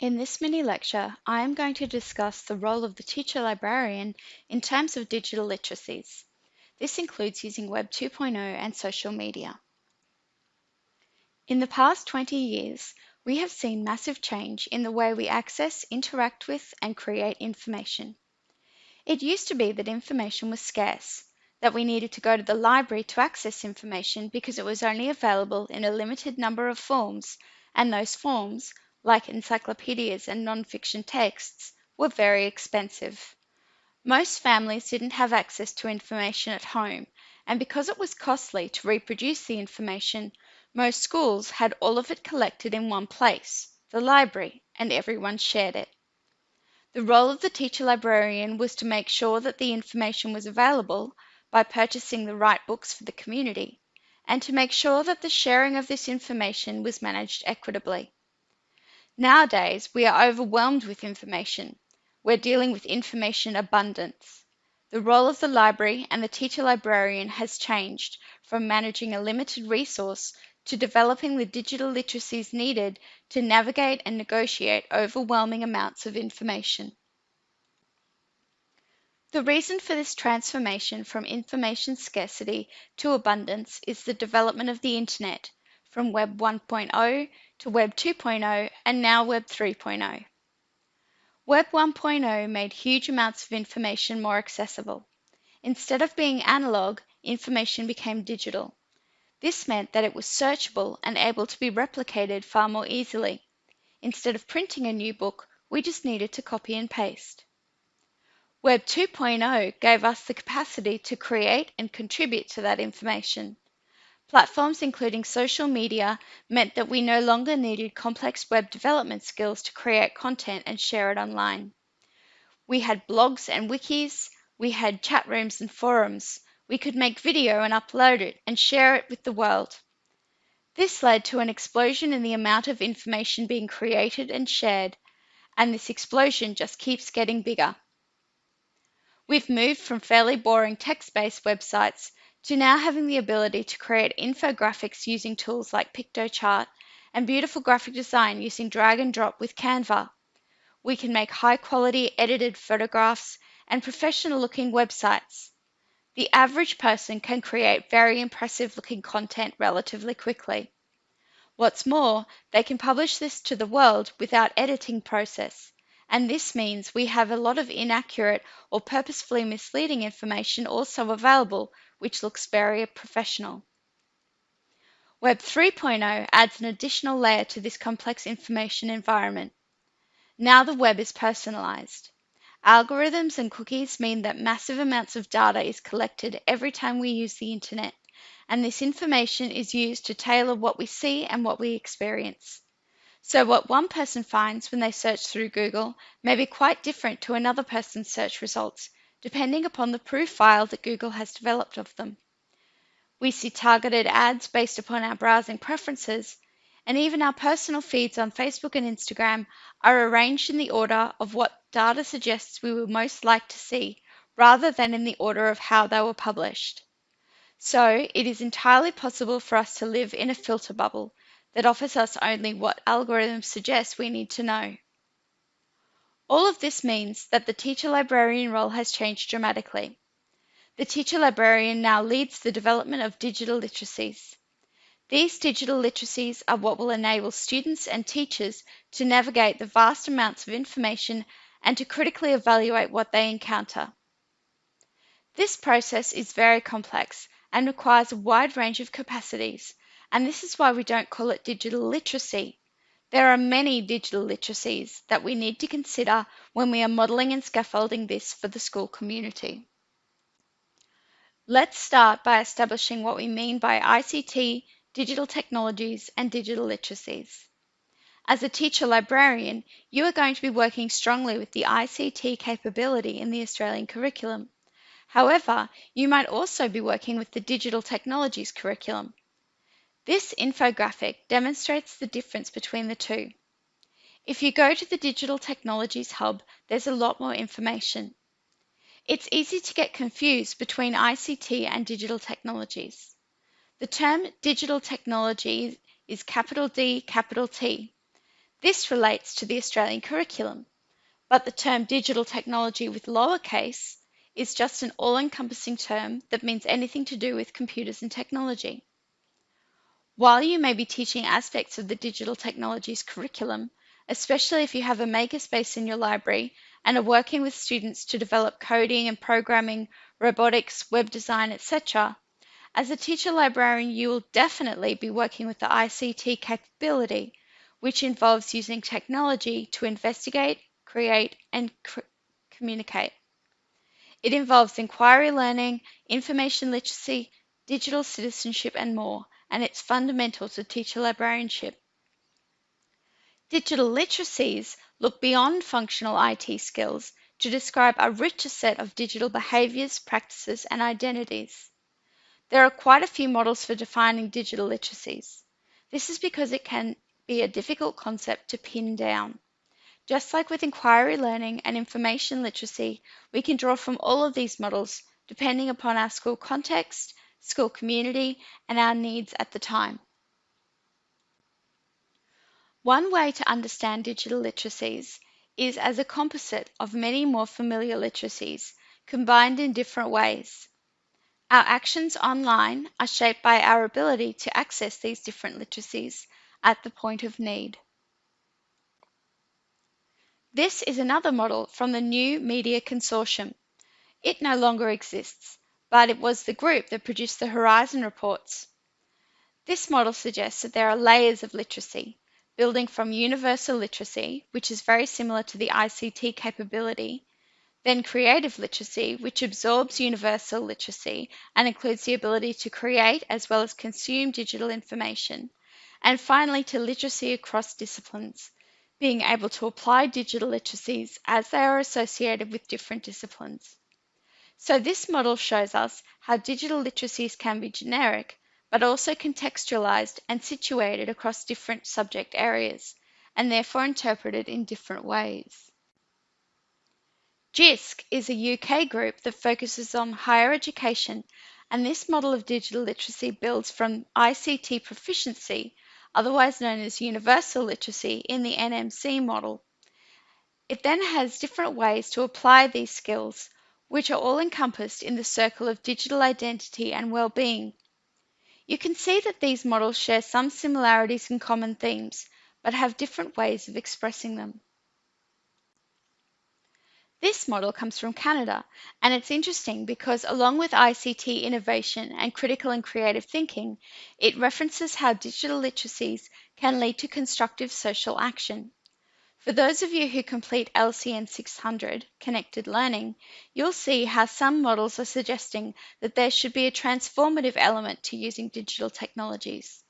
In this mini lecture, I am going to discuss the role of the teacher librarian in terms of digital literacies. This includes using Web 2.0 and social media. In the past 20 years, we have seen massive change in the way we access, interact with, and create information. It used to be that information was scarce, that we needed to go to the library to access information because it was only available in a limited number of forms, and those forms like encyclopedias and non-fiction texts, were very expensive. Most families didn't have access to information at home, and because it was costly to reproduce the information, most schools had all of it collected in one place, the library, and everyone shared it. The role of the teacher librarian was to make sure that the information was available by purchasing the right books for the community, and to make sure that the sharing of this information was managed equitably. Nowadays, we are overwhelmed with information. We're dealing with information abundance. The role of the library and the teacher librarian has changed from managing a limited resource to developing the digital literacies needed to navigate and negotiate overwhelming amounts of information. The reason for this transformation from information scarcity to abundance is the development of the Internet from Web 1.0 to Web 2.0 and now Web 3.0. Web 1.0 made huge amounts of information more accessible. Instead of being analog, information became digital. This meant that it was searchable and able to be replicated far more easily. Instead of printing a new book, we just needed to copy and paste. Web 2.0 gave us the capacity to create and contribute to that information. Platforms including social media meant that we no longer needed complex web development skills to create content and share it online. We had blogs and wikis, we had chat rooms and forums, we could make video and upload it and share it with the world. This led to an explosion in the amount of information being created and shared, and this explosion just keeps getting bigger. We've moved from fairly boring text-based websites to now having the ability to create infographics using tools like Piktochart and beautiful graphic design using drag and drop with Canva. We can make high quality edited photographs and professional looking websites. The average person can create very impressive looking content relatively quickly. What's more, they can publish this to the world without editing process. And this means we have a lot of inaccurate or purposefully misleading information also available which looks very professional. Web 3.0 adds an additional layer to this complex information environment. Now the web is personalized. Algorithms and cookies mean that massive amounts of data is collected every time we use the internet, and this information is used to tailor what we see and what we experience. So what one person finds when they search through Google may be quite different to another person's search results, depending upon the profile that Google has developed of them. We see targeted ads based upon our browsing preferences, and even our personal feeds on Facebook and Instagram are arranged in the order of what data suggests we would most like to see, rather than in the order of how they were published. So it is entirely possible for us to live in a filter bubble that offers us only what algorithms suggest we need to know. All of this means that the teacher librarian role has changed dramatically. The teacher librarian now leads the development of digital literacies. These digital literacies are what will enable students and teachers to navigate the vast amounts of information and to critically evaluate what they encounter. This process is very complex and requires a wide range of capacities, and this is why we don't call it digital literacy, there are many digital literacies that we need to consider when we are modelling and scaffolding this for the school community. Let's start by establishing what we mean by ICT, digital technologies, and digital literacies. As a teacher librarian, you are going to be working strongly with the ICT capability in the Australian curriculum. However, you might also be working with the digital technologies curriculum. This infographic demonstrates the difference between the two. If you go to the Digital Technologies Hub, there's a lot more information. It's easy to get confused between ICT and digital technologies. The term digital technology is capital D, capital T. This relates to the Australian curriculum, but the term digital technology with lowercase is just an all-encompassing term that means anything to do with computers and technology. While you may be teaching aspects of the digital technologies curriculum, especially if you have a makerspace in your library and are working with students to develop coding and programming, robotics, web design, etc., as a teacher librarian, you will definitely be working with the ICT capability, which involves using technology to investigate, create, and cr- communicate. It involves inquiry learning, information literacy, digital citizenship, and more, and it's fundamental to teacher librarianship. Digital literacies look beyond functional IT skills to describe a richer set of digital behaviours, practices, and identities. There are quite a few models for defining digital literacies. This is because it can be a difficult concept to pin down. Just like with inquiry learning and information literacy, we can draw from all of these models depending upon our school context, school community, and our needs at the time. One way to understand digital literacies is as a composite of many more familiar literacies combined in different ways. Our actions online are shaped by our ability to access these different literacies at the point of need. This is another model from the New Media Consortium. It no longer exists, but it was the group that produced the Horizon reports. This model suggests that there are layers of literacy, building from universal literacy, which is very similar to the ICT capability, then creative literacy, which absorbs universal literacy and includes the ability to create as well as consume digital information. And finally, to literacy across disciplines, being able to apply digital literacies as they are associated with different disciplines. So this model shows us how digital literacies can be generic, but also contextualized and situated across different subject areas, and therefore interpreted in different ways. JISC is a UK group that focuses on higher education, and this model of digital literacy builds from ICT proficiency, otherwise known as universal literacy, in the NMC model. It then has different ways to apply these skills, which are all encompassed in the circle of digital identity and well-being. You can see that these models share some similarities and common themes, but have different ways of expressing them. This model comes from Canada, and it's interesting because along with ICT innovation and critical and creative thinking, it references how digital literacies can lead to constructive social action. For those of you who complete LCN 600, Connected Learning, you'll see how some models are suggesting that there should be a transformative element to using digital technologies.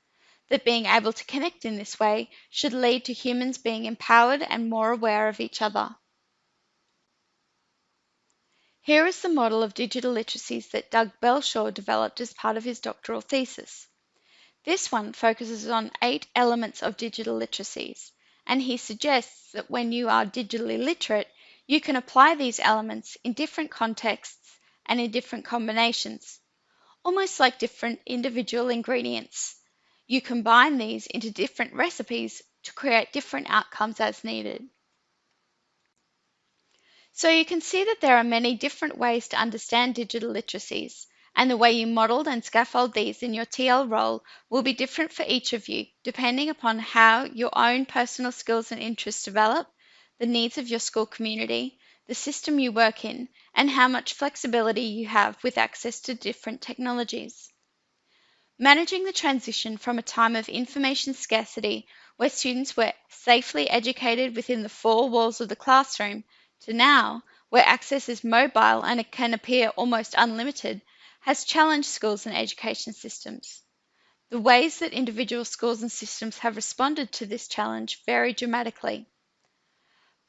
That being able to connect in this way should lead to humans being empowered and more aware of each other. Here is the model of digital literacies that Doug Belshaw developed as part of his doctoral thesis. This one focuses on eight elements of digital literacies, and he suggests that when you are digitally literate, you can apply these elements in different contexts and in different combinations, almost like different individual ingredients. You combine these into different recipes to create different outcomes as needed. So you can see that there are many different ways to understand digital literacies, and the way you model and scaffold these in your TL role will be different for each of you, depending upon how your own personal skills and interests develop, the needs of your school community, the system you work in, and how much flexibility you have with access to different technologies. Managing the transition from a time of information scarcity where students were safely educated within the four walls of the classroom to now, where access is mobile and it can appear almost unlimited, has challenged schools and education systems. The ways that individual schools and systems have responded to this challenge vary dramatically.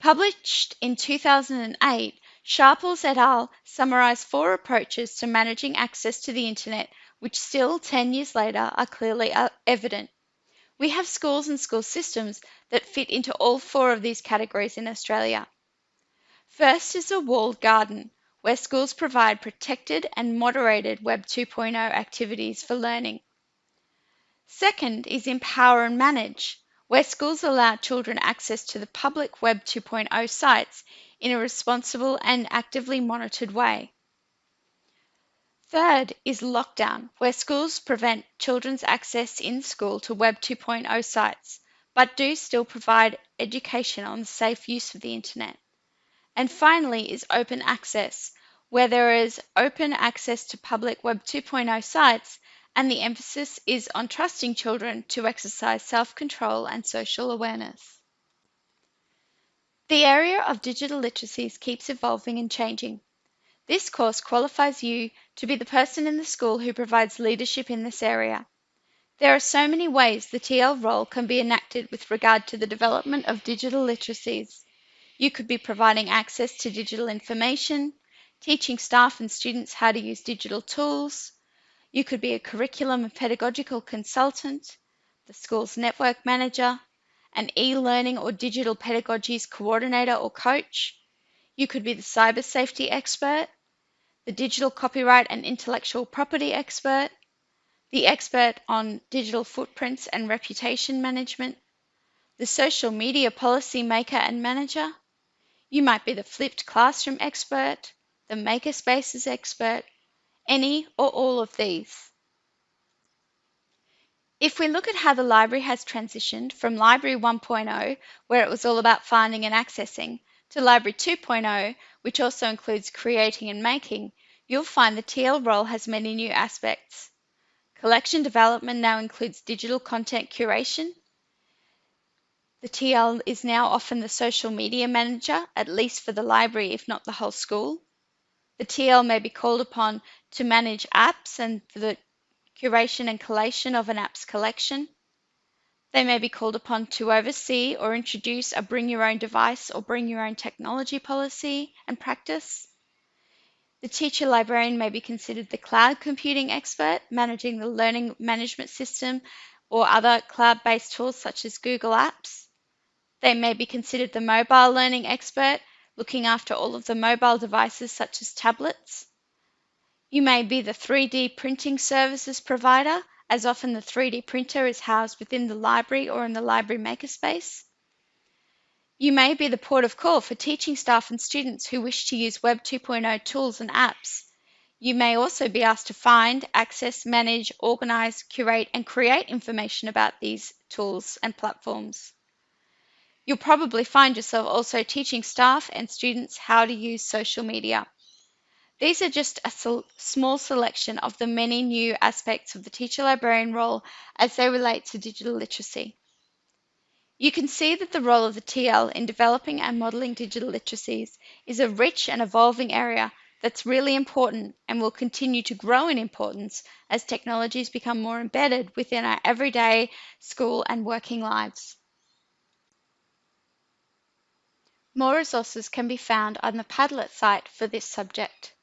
Published in 2008, Sharples et al. summarized four approaches to managing access to the internet, which still 10 years later are clearly uh, evident. We have schools and school systems that fit into all four of these categories in Australia. First is a walled garden, where schools provide protected and moderated Web 2.0 activities for learning. Second is empower and manage, where schools allow children access to the public Web 2.0 sites in a responsible and actively monitored way. Third is lockdown, where schools prevent children's access in school to Web 2.0 sites, but do still provide education on the safe use of the internet. And finally is open access, where there is open access to public Web 2.0 sites and the emphasis is on trusting children to exercise self control and social awareness. The area of digital literacies keeps evolving and changing. This course qualifies you to be the person in the school who provides leadership in this area. There are so many ways the TL role can be enacted with regard to the development of digital literacies. You could be providing access to digital information, teaching staff and students how to use digital tools. You could be a curriculum and pedagogical consultant, the school's network manager, an e-learning or digital pedagogies coordinator or coach. You could be the cyber safety expert, the digital copyright and intellectual property expert, the expert on digital footprints and reputation management, the social media policy maker and manager. You might be the flipped classroom expert, the makerspaces expert, any or all of these. If we look at how the library has transitioned from Library 1.0, where it was all about finding and accessing, to Library 2.0, which also includes creating and making, you'll find the TL role has many new aspects. Collection development now includes digital content curation. The TL is now often the social media manager, at least for the library, if not the whole school. The TL may be called upon to manage apps and the curation and collation of an app's collection. They may be called upon to oversee or introduce a bring your own device or bring your own technology policy and practice. The teacher librarian may be considered the cloud computing expert, managing the learning management system or other cloud based tools such as Google Apps. They may be considered the mobile learning expert, looking after all of the mobile devices such as tablets. You may be the 3D printing services provider, as often the 3D printer is housed within the library or in the library makerspace. You may be the port of call for teaching staff and students who wish to use Web 2.0 tools and apps. You may also be asked to find, access, manage, organize, curate, and create information about these tools and platforms. You'll probably find yourself also teaching staff and students how to use social media. These are just a small selection of the many new aspects of the teacher librarian role as they relate to digital literacy. You can see that the role of the TL in developing and modelling digital literacies is a rich and evolving area that's really important and will continue to grow in importance as technologies become more embedded within our everyday school and working lives. More resources can be found on the Padlet site for this subject.